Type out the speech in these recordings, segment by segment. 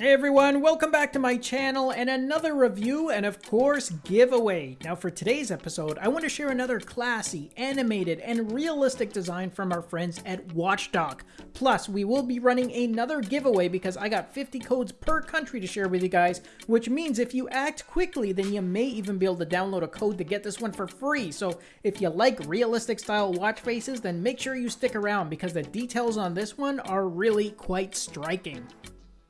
Hey everyone, welcome back to my channel and another review and of course giveaway. Now for today's episode, I want to share another classy, animated, and realistic design from our friends at Watchdog. Plus, we will be running another giveaway because I got 50 codes per country to share with you guys, which means if you act quickly, then you may even be able to download a code to get this one for free. So if you like realistic style watch faces, then make sure you stick around because the details on this one are really quite striking.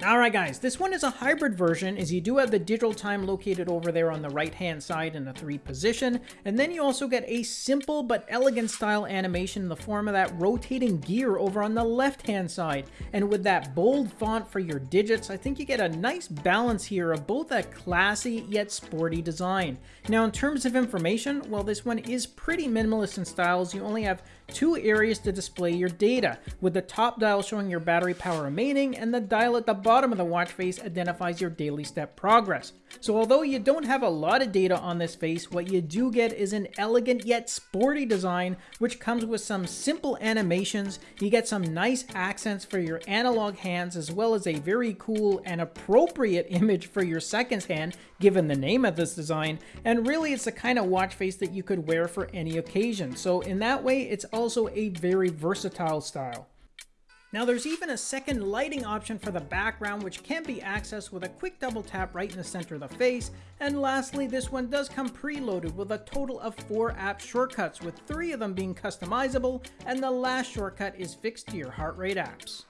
Alright guys, this one is a hybrid version as you do have the digital time located over there on the right hand side in the 3 position, and then you also get a simple but elegant style animation in the form of that rotating gear over on the left hand side. And with that bold font for your digits, I think you get a nice balance here of both a classy yet sporty design. Now in terms of information, well this one is pretty minimalist in styles, you only have two areas to display your data, with the top dial showing your battery power remaining and the dial at the bottom of the watch face identifies your daily step progress. So although you don't have a lot of data on this face, what you do get is an elegant yet sporty design which comes with some simple animations, you get some nice accents for your analog hands as well as a very cool and appropriate image for your seconds hand given the name of this design, and really it's the kind of watch face that you could wear for any occasion. So in that way, it's also a very versatile style. Now there's even a second lighting option for the background which can be accessed with a quick double tap right in the center of the face. And lastly, this one does come preloaded with a total of 4 app shortcuts with 3 of them being customizable and the last shortcut is fixed to your heart rate apps.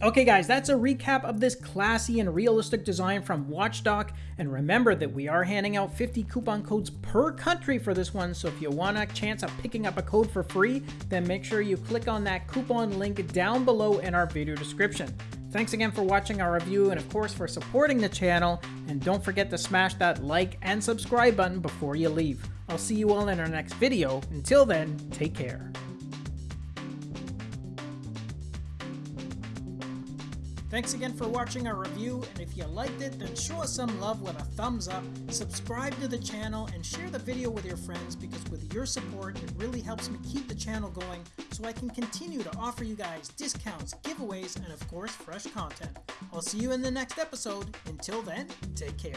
Okay guys, that's a recap of this classy and realistic design from Watchdog, and remember that we are handing out 50 coupon codes per country for this one, so if you want a chance of picking up a code for free, then make sure you click on that coupon link down below in our video description. Thanks again for watching our review and of course for supporting the channel, and don't forget to smash that like and subscribe button before you leave. I'll see you all in our next video. Until then, take care. Thanks again for watching our review, and if you liked it, then show us some love with a thumbs up, subscribe to the channel, and share the video with your friends because with your support, it really helps me keep the channel going so I can continue to offer you guys discounts, giveaways, and of course, fresh content. I'll see you in the next episode. Until then, take care.